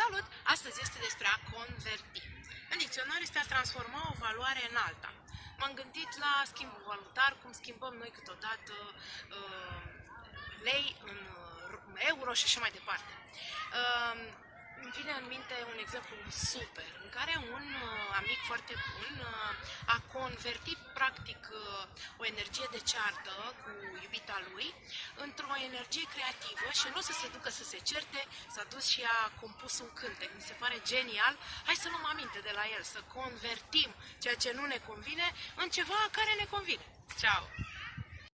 Salut! Astăzi este despre a converti. În dicționar este a transforma o valoare în alta. M-am gândit la schimbul valutar, cum schimbăm noi câteodată uh, lei în uh, euro și așa mai departe. Uh, îmi vine în minte un exemplu super, în care un uh, amic foarte bun uh, a convertit practic uh, o energie de ceartă cu iubita lui într-o energie creativă și nu să se ducă să se certe, s-a dus și a compus un cântec. Mi se pare genial. Hai să luăm aminte de la el, să convertim ceea ce nu ne convine în ceva care ne convine. Ciao!